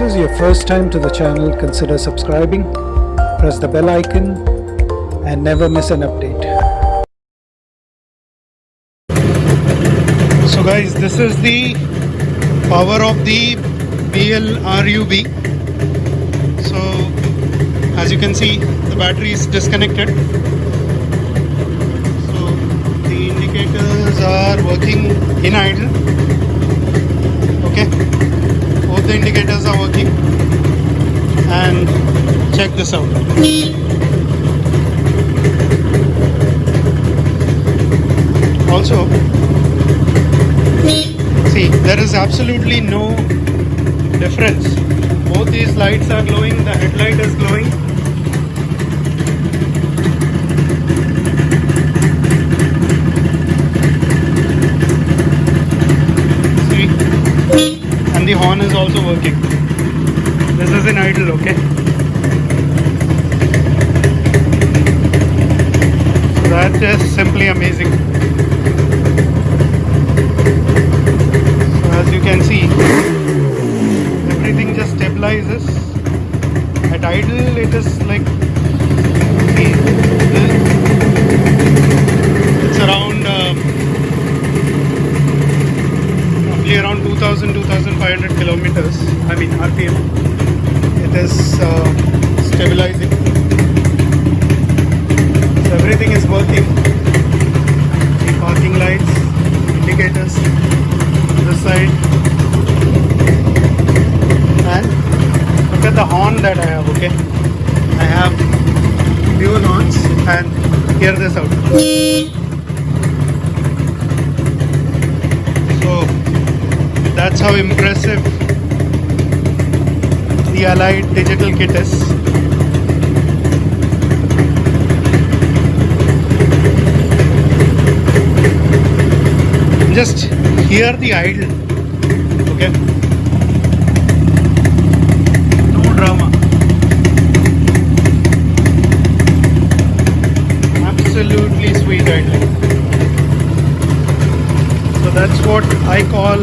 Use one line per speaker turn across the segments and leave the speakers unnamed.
this is your first time to the channel, consider subscribing, press the bell icon and never miss an update. So guys, this is the power of the BLRUB. So as you can see, the battery is disconnected. So the indicators are working in idle. Okay, the indicators are working. And check this out. Also, see there is absolutely no difference both these lights are glowing the headlight is glowing see and the horn is also working. This is in idle okay? So that is simply amazing. So as you can see everything just stabilizes. At idle it is like see it's around um, roughly around 2000 2500 kilometers i mean rpm it is uh, stabilizing. So everything is working. The parking lights indicators this side. And look at the horn that I have okay? I have dual horns and hear this out so that's how impressive the Elite digital kit is. Just hear the idle okay? No drama. Absolutely sweet idling so that's what i call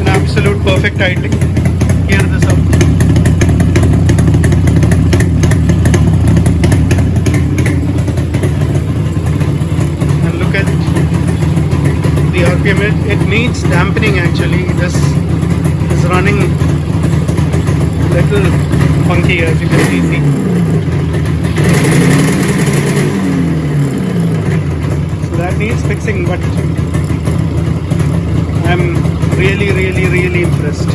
an absolute perfect idling hear this out and look at the RPM. It, it needs dampening actually. This is running little funky as you can see, see. so that needs fixing but I'm really really really impressed.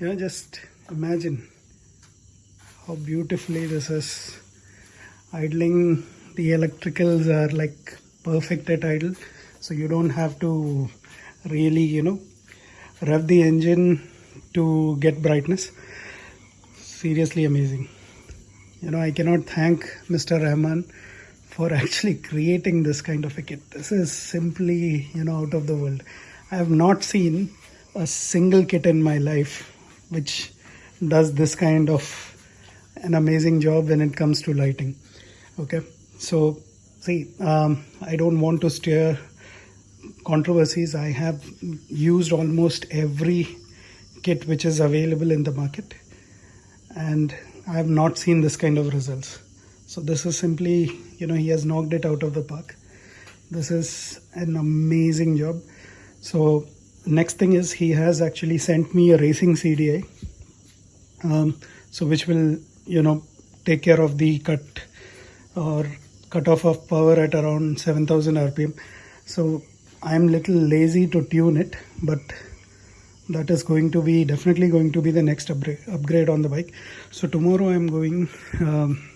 You know just imagine how beautifully this is idling. The electricals are like perfect at idle so you don't have to really you know rev the engine to get brightness. Seriously amazing. You know i cannot thank mr rahman for actually creating this kind of a kit. This is simply you know out of the world i have not seen a single kit in my life which does this kind of an amazing job when it comes to lighting. Okay? So see um, i don't want to steer controversies. I have used almost every kit which is available in the market and i have not seen this kind of results. So this is simply you know he has knocked it out of the park. This is an amazing job so next thing is he has actually sent me a racing CDI um, so which will you know take care of the cut or cutoff of power at around 7000 rpm so i'm little lazy to tune it but that is going to be definitely going to be the next upgrade upgrade on the bike. So tomorrow i'm going um,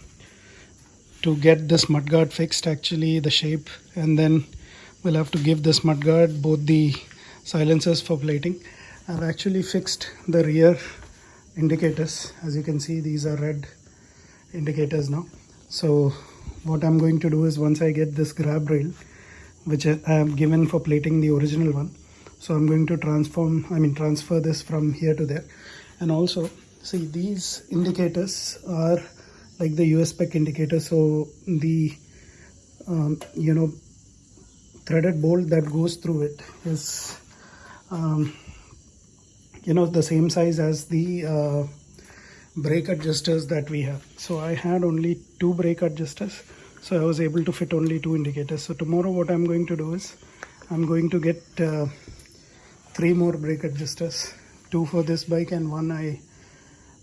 to get this mudguard fixed actually the shape and then we'll have to give the smart guard both the silencers for plating. I've actually fixed the rear indicators. As you can see these are red indicators now. So what i'm going to do is once i get this grab rail which i have given for plating the original one so i'm going to transform i mean transfer this from here to there. And also see these indicators are like the us spec indicator so the um, you know threaded bolt that goes through it is um, you know the same size as the uh, brake adjusters that we have. So I had only two brake adjusters so I was able to fit only two indicators. So tomorrow what I'm going to do is I'm going to get uh, three more brake adjusters two for this bike and one I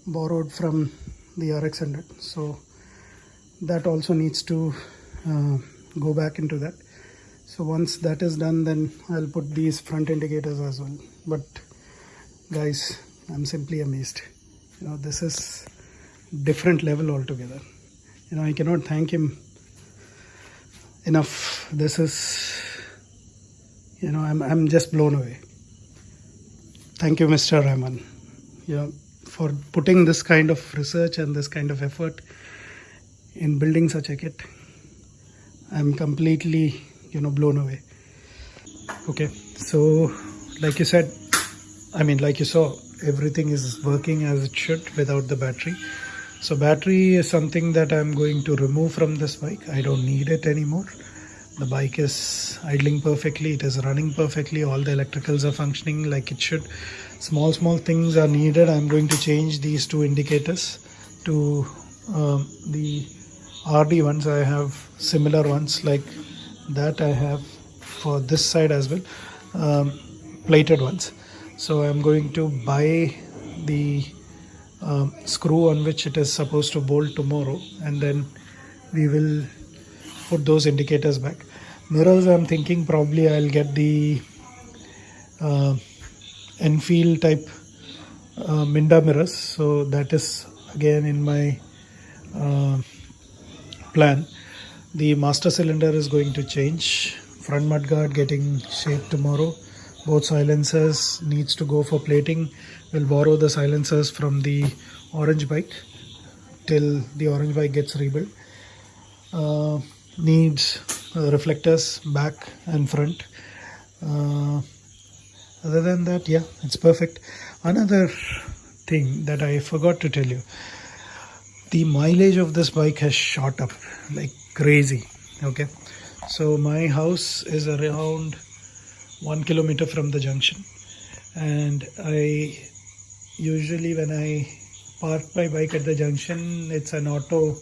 borrowed from the RX100 so that also needs to uh, go back into that so once that is done then I'll put these front indicators as well. But guys I'm simply amazed. You know this is different level altogether. You know I cannot thank him enough. This is you know I'm, I'm just blown away. Thank you Mr. Rahman. You know for putting this kind of research and this kind of effort in building such a kit i'm completely you know blown away. Okay so like you said i mean like you saw everything is working as it should without the battery. So battery is something that i'm going to remove from this bike. I don't need it anymore. The bike is idling perfectly. It is running perfectly. All the electricals are functioning like it should. Small small things are needed. I'm going to change these two indicators to um, the RD ones. I have similar ones like that I have for this side as well um, plated ones. So I'm going to buy the um, screw on which it is supposed to bolt tomorrow and then we will put those indicators back. Mirrors I'm thinking probably I'll get the uh, Enfield type uh, Minda mirrors. So that is again in my uh, plan the master cylinder is going to change. Front mudguard getting shaped tomorrow. Both silencers needs to go for plating. We'll borrow the silencers from the orange bike till the orange bike gets rebuilt. Uh, needs uh, reflectors back and front. Uh, other than that yeah it's perfect. Another thing that i forgot to tell you. The mileage of this bike has shot up. Like crazy. Okay. So my house is around one kilometer from the junction. And I usually when I park my bike at the junction it's an auto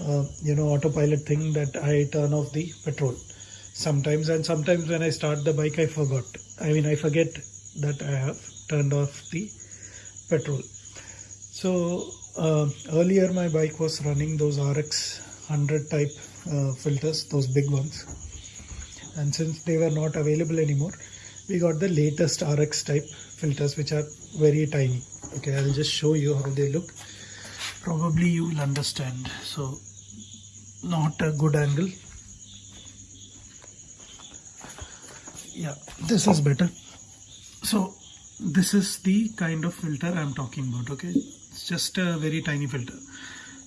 uh, you know autopilot thing that I turn off the petrol. Sometimes and sometimes when I start the bike I forgot. I mean I forget that I have turned off the petrol. So uh, earlier my bike was running those RX 100 type uh, filters, those big ones. And since they were not available anymore, we got the latest RX type filters which are very tiny. Okay, I'll just show you how they look. Probably you will understand. So, not a good angle. Yeah, this is better. So, this is the kind of filter I'm talking about. Okay, it's just a very tiny filter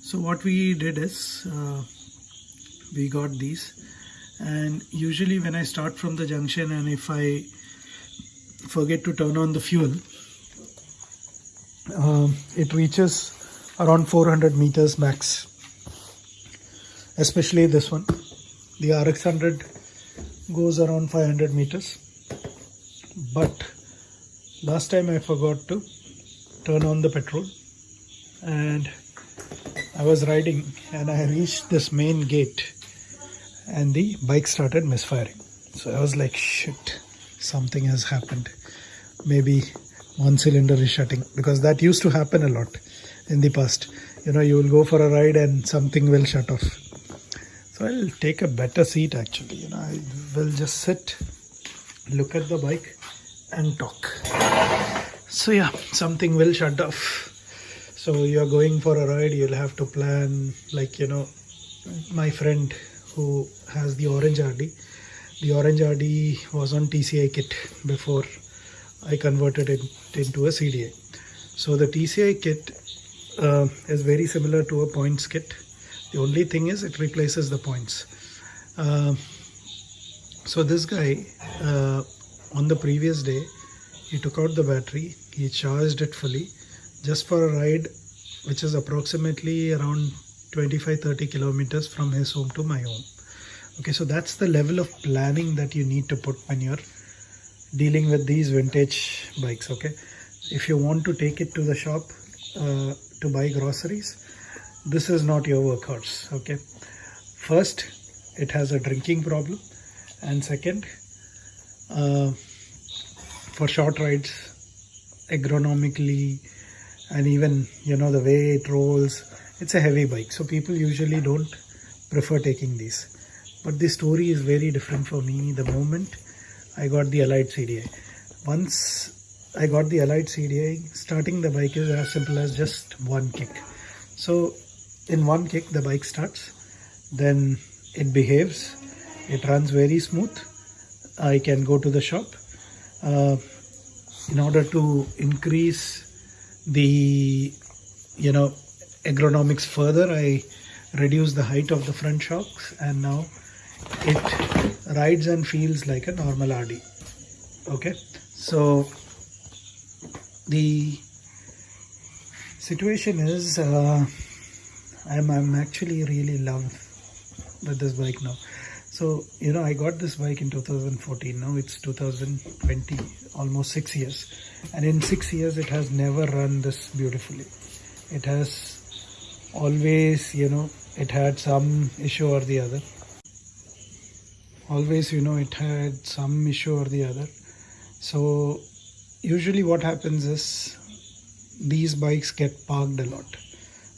so what we did is uh, we got these. And usually when I start from the junction and if I forget to turn on the fuel um, it reaches around 400 meters max. Especially this one. The RX100 goes around 500 meters. But last time I forgot to turn on the petrol and I was riding and I reached this main gate and the bike started misfiring. So I was like, shit, something has happened. Maybe one cylinder is shutting because that used to happen a lot in the past. You know, you will go for a ride and something will shut off. So I'll take a better seat actually. You know, I will just sit, look at the bike and talk. So yeah, something will shut off so you're going for a ride you'll have to plan like you know my friend who has the orange rd the orange rd was on tci kit before i converted it into a CDI so the tci kit uh, is very similar to a points kit. The only thing is it replaces the points. Uh, so this guy uh, on the previous day he took out the battery he charged it fully just for a ride which is approximately around 25-30 kilometers from his home to my home. Okay so that's the level of planning that you need to put when you're dealing with these vintage bikes okay? If you want to take it to the shop uh, to buy groceries this is not your workhorse okay? First it has a drinking problem. And second uh, for short rides agronomically and even you know the way it rolls it's a heavy bike. So people usually don't prefer taking these. But the story is very different for me. The moment I got the Elite CDI once I got the Elite CDI starting the bike is as simple as just one kick. So in one kick the bike starts. Then it behaves. It runs very smooth. I can go to the shop. Uh, in order to increase the you know agronomics further I reduce the height of the front shocks and now it rides and feels like a normal RD okay? So the situation is uh, I'm, I'm actually really love with this bike now so you know I got this bike in 2014 now it's 2020 almost six years. And in six years it has never run this beautifully. It has always you know it had some issue or the other. Always you know it had some issue or the other. So usually what happens is these bikes get parked a lot.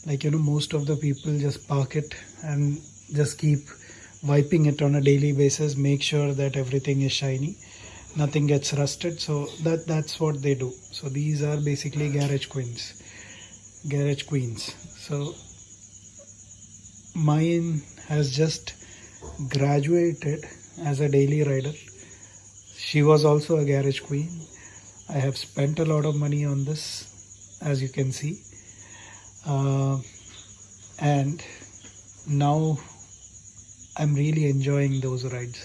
Like you know most of the people just park it and just keep wiping it on a daily basis make sure that everything is shiny nothing gets rusted. So that that's what they do. So these are basically garage queens garage queens. So mine has just graduated as a daily rider. She was also a garage queen. I have spent a lot of money on this as you can see. Uh, and now i'm really enjoying those rides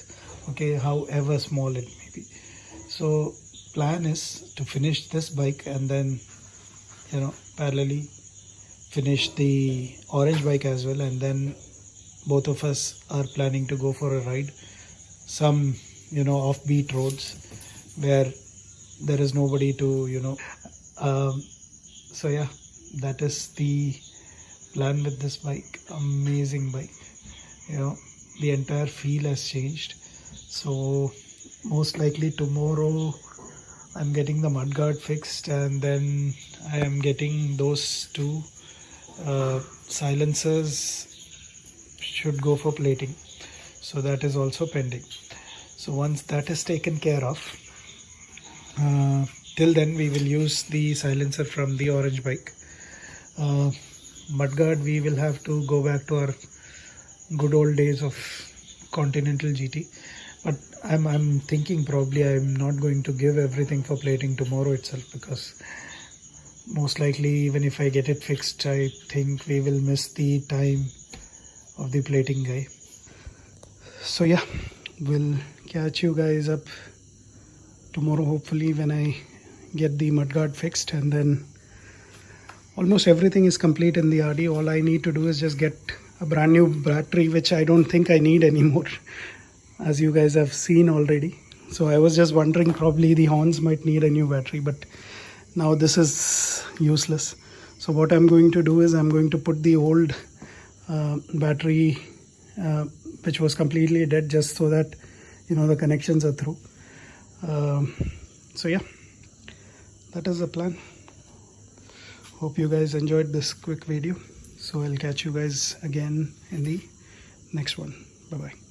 okay however small it may be. So plan is to finish this bike and then you know parallelly finish the orange bike as well and then both of us are planning to go for a ride some you know offbeat roads where there is nobody to you know. Um, so yeah that is the plan with this bike. Amazing bike you know the entire feel has changed. So most likely tomorrow I'm getting the mudguard fixed and then I am getting those two uh, silencers should go for plating. So that is also pending. So once that is taken care of uh, till then we will use the silencer from the orange bike. Uh, mudguard we will have to go back to our good old days of continental gt but i'm i'm thinking probably i'm not going to give everything for plating tomorrow itself because most likely even if i get it fixed i think we will miss the time of the plating guy. So yeah we'll catch you guys up tomorrow hopefully when i get the mudguard fixed and then almost everything is complete in the RD all I need to do is just get a brand new battery which I don't think I need anymore as you guys have seen already. So I was just wondering probably the horns might need a new battery but now this is useless. So what I'm going to do is I'm going to put the old uh, battery uh, which was completely dead just so that you know the connections are through. Um, so yeah that is the plan. Hope you guys enjoyed this quick video so i'll catch you guys again in the next one. Bye bye